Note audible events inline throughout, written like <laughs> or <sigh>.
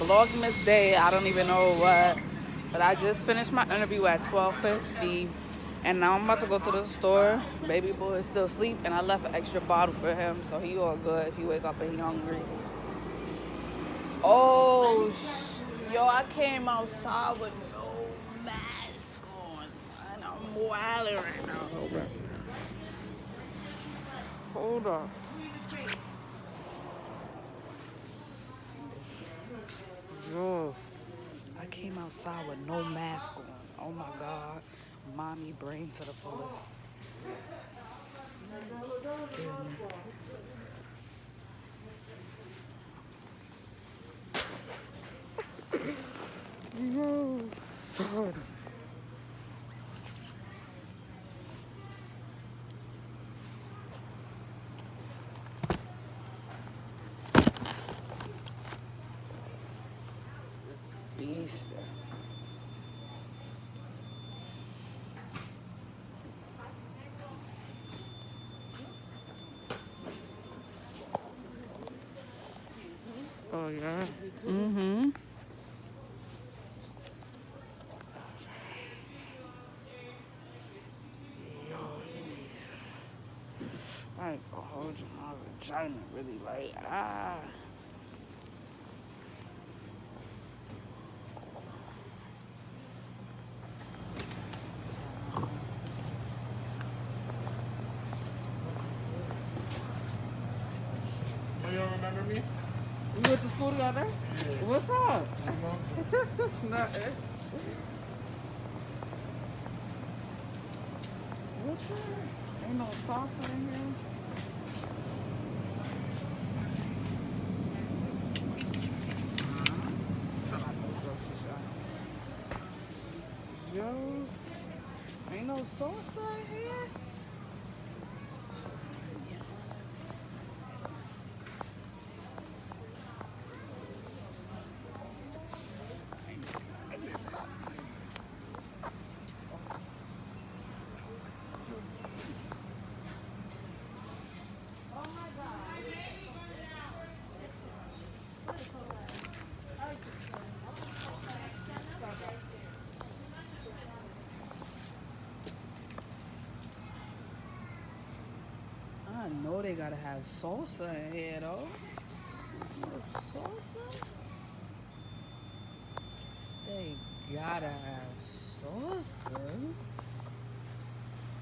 vlogmas day. I don't even know what. But I just finished my interview at 12.50. And now I'm about to go to the store. Baby boy is still asleep. And I left an extra bottle for him. So he all good if he wake up and he hungry. Oh, yo, I came outside with no mask on. And I'm wilding right now. Hold up. Hold up. Yo, I came outside with no mask on. Oh my God. Mommy brain to the fullest. Beast. Yeah. Mm-hmm. Vagina really like ah. Oh, you don't remember me? We went to school together? What's up? Nothing. What's that? Ain't no salsa in here. Yo, ain't no salsa in here. Know they gotta have salsa in here though. Salsa? They gotta have salsa.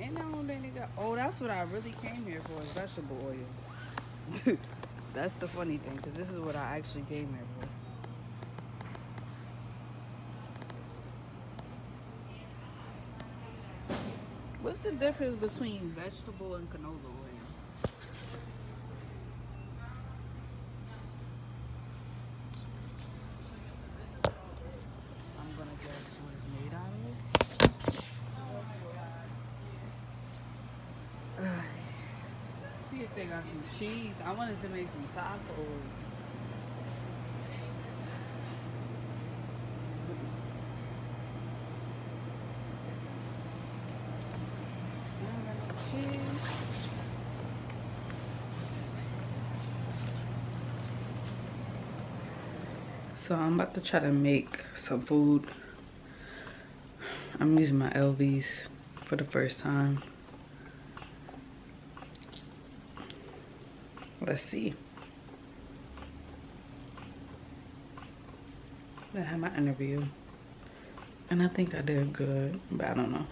And I they got. Oh, that's what I really came here for is vegetable oil. <laughs> that's the funny thing, because this is what I actually came here for. What's the difference between vegetable and canola oil? I'm gonna guess what it's made out of. See if they got some cheese. I wanted to make some tacos. So I'm about to try to make some food. I'm using my Elvies for the first time. Let's see. I had my interview. And I think I did good, but I don't know.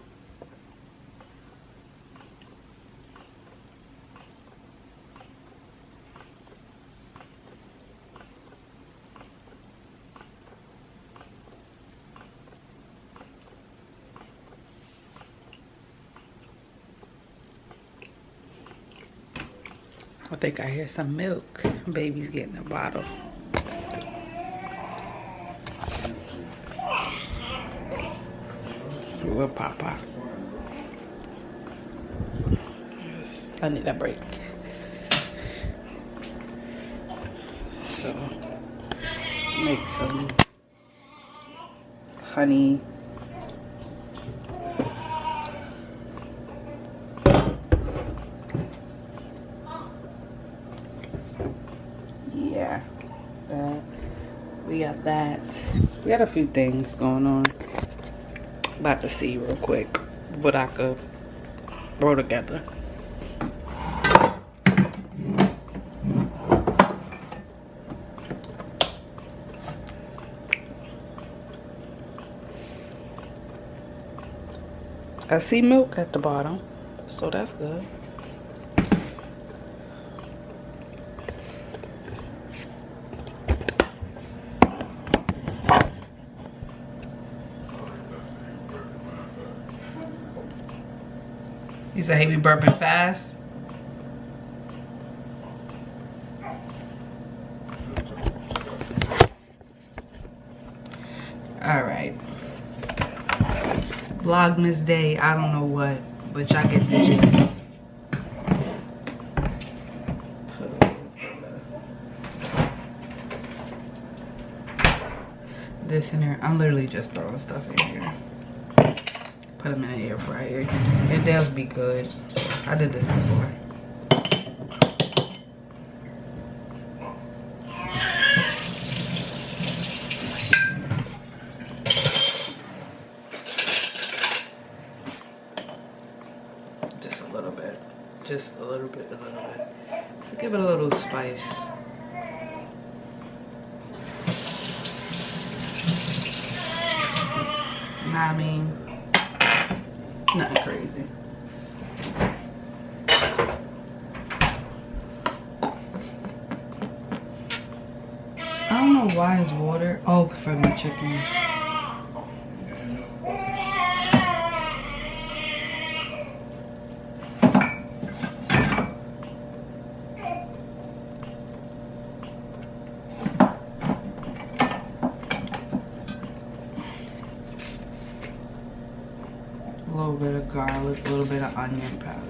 I think I hear some milk. Baby's getting a bottle. With Papa. Yes, I need a break. So, make some honey. Yeah, that. we that. We got a few things going on. About to see real quick what I could throw together. I see milk at the bottom, so that's good. You said, he be burping fast? All right. Vlogmas day, I don't know what, but y'all get the. This in here, I'm literally just throwing stuff in here. Put them in the air fryer. It does be good. I did this before. Just a little bit. Just a little bit, a little bit. To give it a little spice. I mean, nothing crazy. I don't know why it's water. Oh, for my chicken. Little bit of garlic, a little bit of onion powder.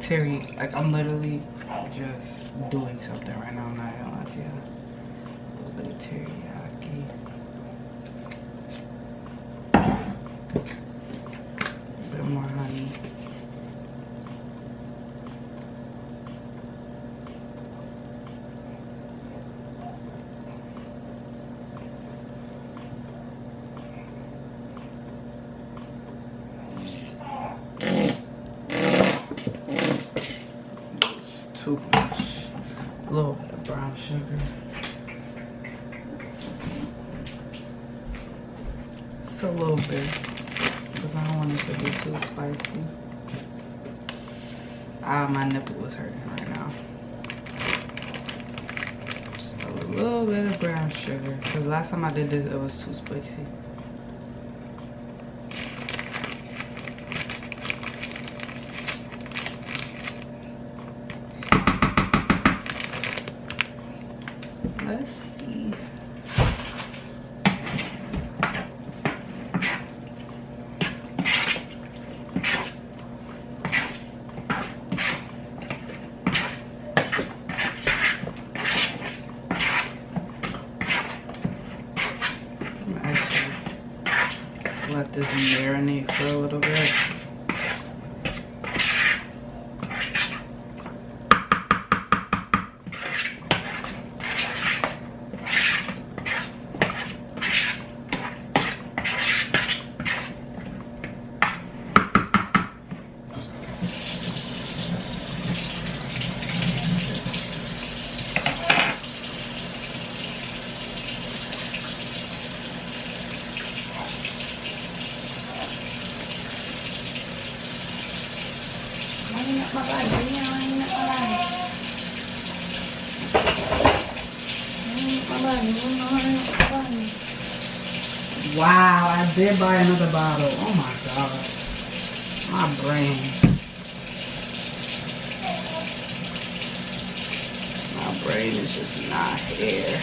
Terry. Like I'm literally just doing something right now. I'm not gonna lie to you. A little bit of teriyaki. A bit more honey. It's too much. A little bit of brown sugar. Just a little bit. Because I don't want it to be too spicy. Ah, my nipple was hurting right now. Just a little bit of brown sugar. Because last time I did this, it was too spicy. Let's see. I'm gonna actually let this marinate for a little bit. Wow, I did buy another bottle. Oh my god. My brain. My brain is just not here.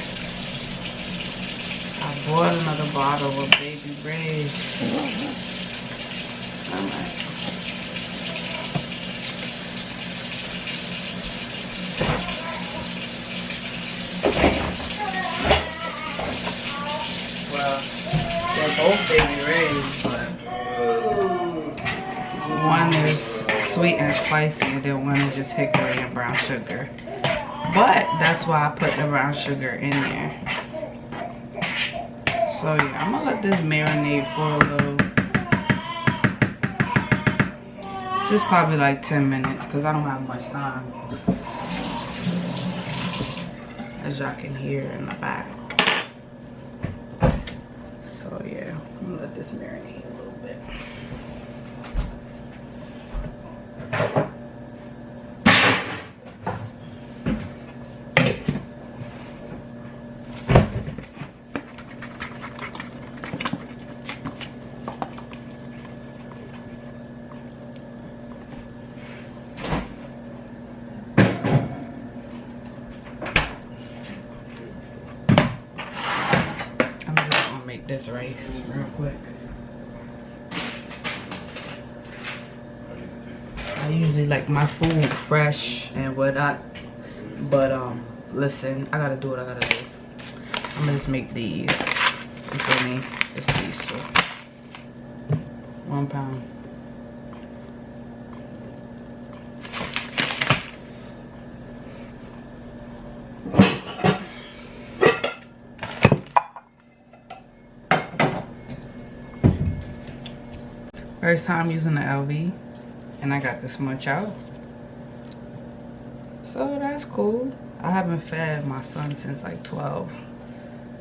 I bought another bottle of baby Ray's. <laughs> I'm like, well, both rays, but one is sweet and spicy, and then one is just hickory and brown sugar. But that's why I put the brown sugar in there. So yeah, I'm gonna let this marinate for a little. Just probably like 10 minutes because I don't have much time. As y'all can hear in the back. So yeah, I'm gonna let this marinate a little bit. I'm just gonna make this rice real quick. I usually like my food fresh and whatnot. But um listen, I gotta do what I gotta do. I'm gonna just make these. You feel me? Just these two. One pound. First time using the Elvie and I got this much out. So that's cool. I haven't fed my son since like 12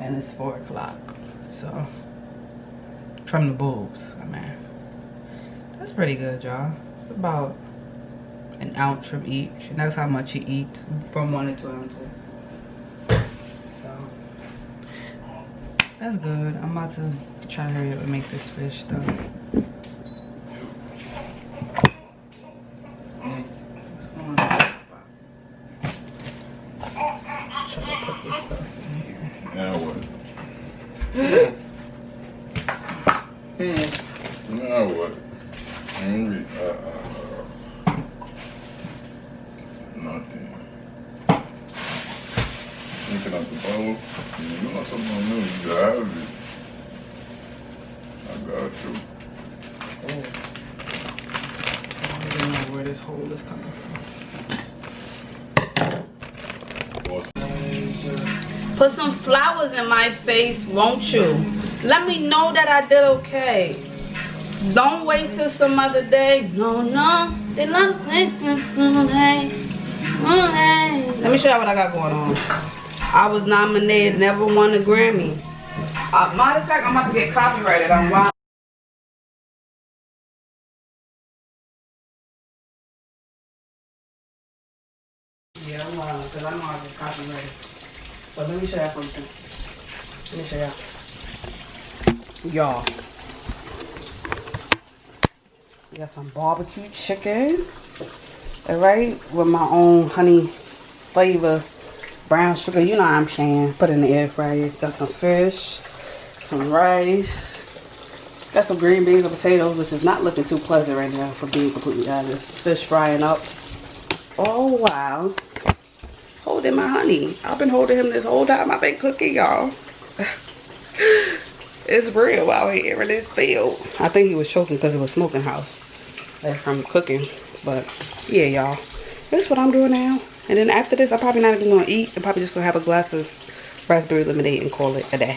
and it's four o'clock. So from the boobs, I mean. That's pretty good, y'all. It's about an ounce from each and that's how much he eats from one to two ounces. So that's good. I'm about to try to hurry up and make this fish though. What's going on? Try to put this stuff in here. Now what? Hmm. Now what? Henry, uh, uh, uh, nothing. The you know something have it. I got you. Oh. I don't know where this hole is coming from. Put some flowers in my face, won't you? Let me know that I did okay. Don't wait till some other day. No, no. They love me. Let me show you what I got going on. I was nominated, never won a Grammy. Uh, matter of fact, I'm about to get copyrighted. I'm wild. Yeah, I'm wild because I know I get copyrighted. But let me show you something. Let me show you. Y'all. We got some barbecue chicken. Alright, with my own honey flavor brown sugar. You know I'm saying. Put in the air fryer. Got some fish, some rice. Got some green beans and potatoes, which is not looking too pleasant right now for being completely honest. Fish frying up. Oh wow holding my honey. I've been holding him this whole time I've been cooking, y'all. <laughs> it's real out here in this field. I think he was choking because it was smoking house from cooking. But yeah, y'all. This is what I'm doing now. And then after this, I'm probably not even going to eat. I'm probably just going to have a glass of raspberry lemonade and call it a day.